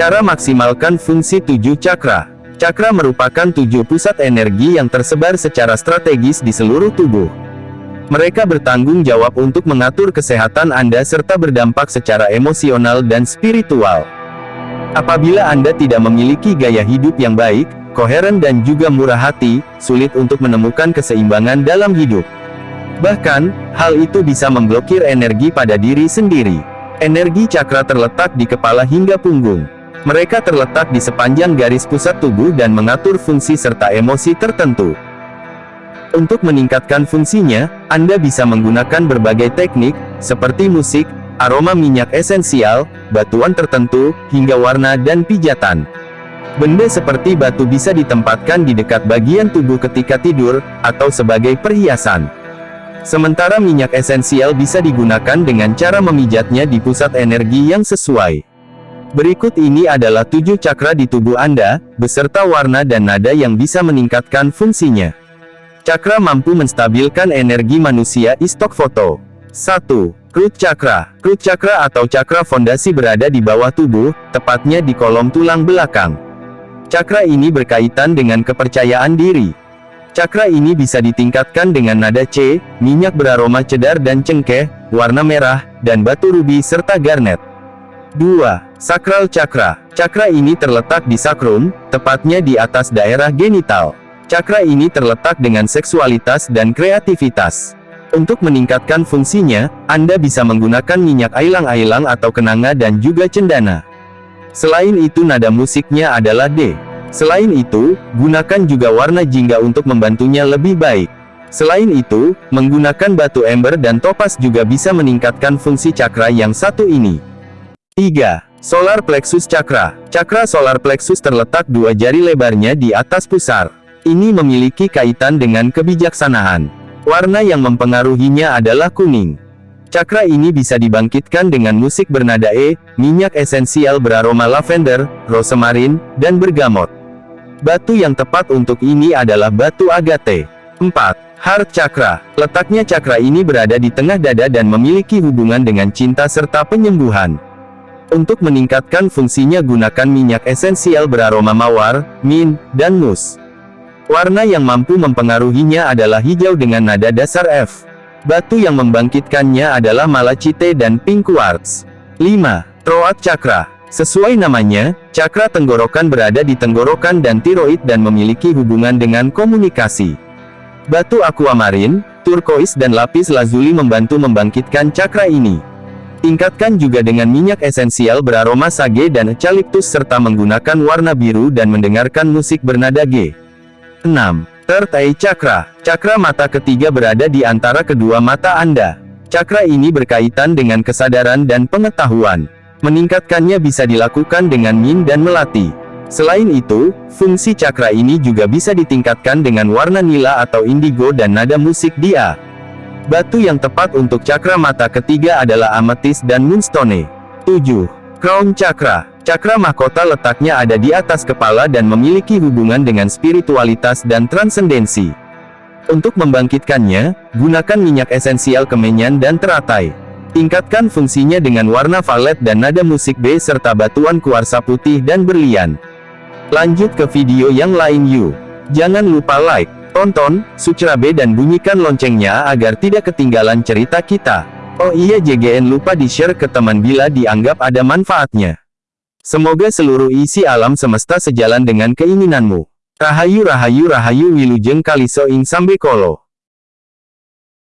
Cara maksimalkan fungsi tujuh cakra. Cakra merupakan tujuh pusat energi yang tersebar secara strategis di seluruh tubuh. Mereka bertanggung jawab untuk mengatur kesehatan Anda serta berdampak secara emosional dan spiritual. Apabila Anda tidak memiliki gaya hidup yang baik, koheren dan juga murah hati, sulit untuk menemukan keseimbangan dalam hidup. Bahkan, hal itu bisa memblokir energi pada diri sendiri. Energi cakra terletak di kepala hingga punggung. Mereka terletak di sepanjang garis pusat tubuh dan mengatur fungsi serta emosi tertentu. Untuk meningkatkan fungsinya, Anda bisa menggunakan berbagai teknik, seperti musik, aroma minyak esensial, batuan tertentu, hingga warna dan pijatan. Benda seperti batu bisa ditempatkan di dekat bagian tubuh ketika tidur, atau sebagai perhiasan. Sementara minyak esensial bisa digunakan dengan cara memijatnya di pusat energi yang sesuai. Berikut ini adalah tujuh cakra di tubuh Anda, beserta warna dan nada yang bisa meningkatkan fungsinya. Cakra mampu menstabilkan energi manusia istok foto. 1. Root Chakra Root Chakra atau cakra fondasi berada di bawah tubuh, tepatnya di kolom tulang belakang. Cakra ini berkaitan dengan kepercayaan diri. Cakra ini bisa ditingkatkan dengan nada C, minyak beraroma cedar dan cengkeh, warna merah, dan batu rubi serta garnet. 2. Sakral Cakra. Cakra ini terletak di sakrum, tepatnya di atas daerah genital. Cakra ini terletak dengan seksualitas dan kreativitas. Untuk meningkatkan fungsinya, Anda bisa menggunakan minyak ailang-ailang atau kenanga dan juga cendana. Selain itu nada musiknya adalah D. Selain itu, gunakan juga warna jingga untuk membantunya lebih baik. Selain itu, menggunakan batu ember dan topas juga bisa meningkatkan fungsi cakra yang satu ini. 3. Solar Plexus Chakra Cakra solar plexus terletak dua jari lebarnya di atas pusar. Ini memiliki kaitan dengan kebijaksanaan. Warna yang mempengaruhinya adalah kuning. Cakra ini bisa dibangkitkan dengan musik bernada E, minyak esensial beraroma lavender, rosemarin, dan bergamot. Batu yang tepat untuk ini adalah batu agate. 4. Heart Chakra. Letaknya cakra ini berada di tengah dada dan memiliki hubungan dengan cinta serta penyembuhan. Untuk meningkatkan fungsinya gunakan minyak esensial beraroma mawar, mint, dan mus. Warna yang mampu mempengaruhinya adalah hijau dengan nada dasar F. Batu yang membangkitkannya adalah malachite dan pink quartz. 5. Troat Chakra Sesuai namanya, cakra tenggorokan berada di tenggorokan dan tiroid dan memiliki hubungan dengan komunikasi. Batu aquamarine, turquoise dan lapis lazuli membantu membangkitkan cakra ini. Tingkatkan juga dengan minyak esensial beraroma sage dan eucalyptus serta menggunakan warna biru dan mendengarkan musik bernada G. 6. Third Eye Chakra. Cakra mata ketiga berada di antara kedua mata Anda. Cakra ini berkaitan dengan kesadaran dan pengetahuan. Meningkatkannya bisa dilakukan dengan min dan melati. Selain itu, fungsi cakra ini juga bisa ditingkatkan dengan warna nila atau indigo dan nada musik dia. Batu yang tepat untuk cakra mata ketiga adalah ametis dan moonstone. 7. Crown Chakra Cakra mahkota letaknya ada di atas kepala dan memiliki hubungan dengan spiritualitas dan transendensi. Untuk membangkitkannya, gunakan minyak esensial kemenyan dan teratai. Tingkatkan fungsinya dengan warna valet dan nada musik B serta batuan kuarsa putih dan berlian. Lanjut ke video yang lain yuk. Jangan lupa like, Tonton, subscribe dan bunyikan loncengnya agar tidak ketinggalan cerita kita. Oh iya JGN lupa di-share ke teman bila dianggap ada manfaatnya. Semoga seluruh isi alam semesta sejalan dengan keinginanmu. Rahayu Rahayu Rahayu Wilujeng Kaliso Ing Sambe Kolo.